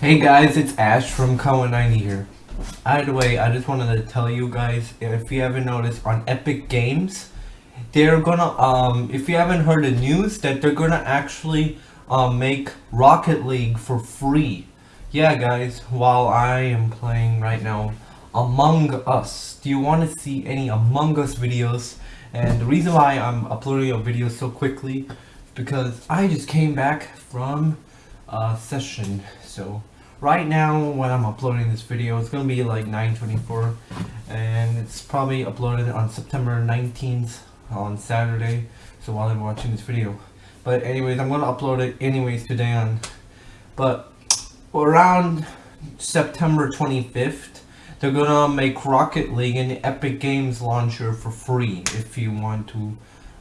Hey guys, it's Ash from Kawa90 here. Either way, I just wanted to tell you guys, if you haven't noticed, on Epic Games, they're gonna, um, if you haven't heard the news, that they're gonna actually, um, make Rocket League for free. Yeah guys, while I am playing right now Among Us, do you want to see any Among Us videos? And the reason why I'm uploading a video so quickly because I just came back from a session. So right now when I'm uploading this video, it's gonna be like 9:24, and it's probably uploaded on September 19th on Saturday. So while I'm watching this video, but anyways, I'm gonna upload it anyways today on. But around September 25th, they're gonna make Rocket League the Epic Games launcher for free if you want to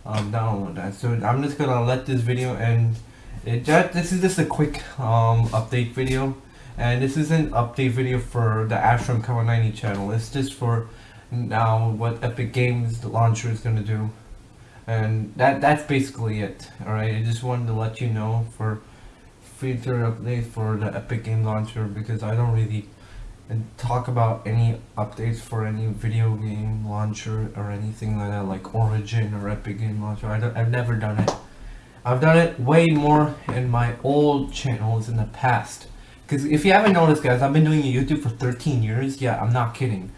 um, download that. So I'm just gonna let this video end. it just, this is just a quick um, update video and this is an update video for the Ash from Kawa 90 channel. It's just for now what Epic Games the launcher is gonna do and that that's basically it. Alright, I just wanted to let you know for future updates for the Epic Game Launcher because I don't really talk about any updates for any video game launcher or anything like that like Origin or Epic Game Launcher. I I've never done it. I've done it way more in my old channels in the past. Because if you haven't noticed guys, I've been doing YouTube for 13 years. Yeah, I'm not kidding.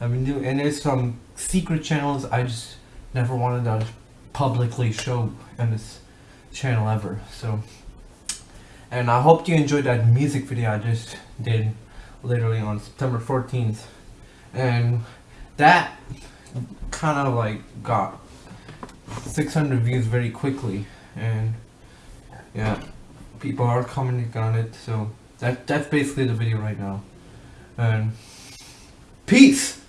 I've been doing, and there's some secret channels I just never wanted to publicly show in this channel ever. So and I hope you enjoyed that music video I just did literally on September 14th and that kind of like got 600 views very quickly. And yeah people are commenting on it. So that that's basically the video right now. And peace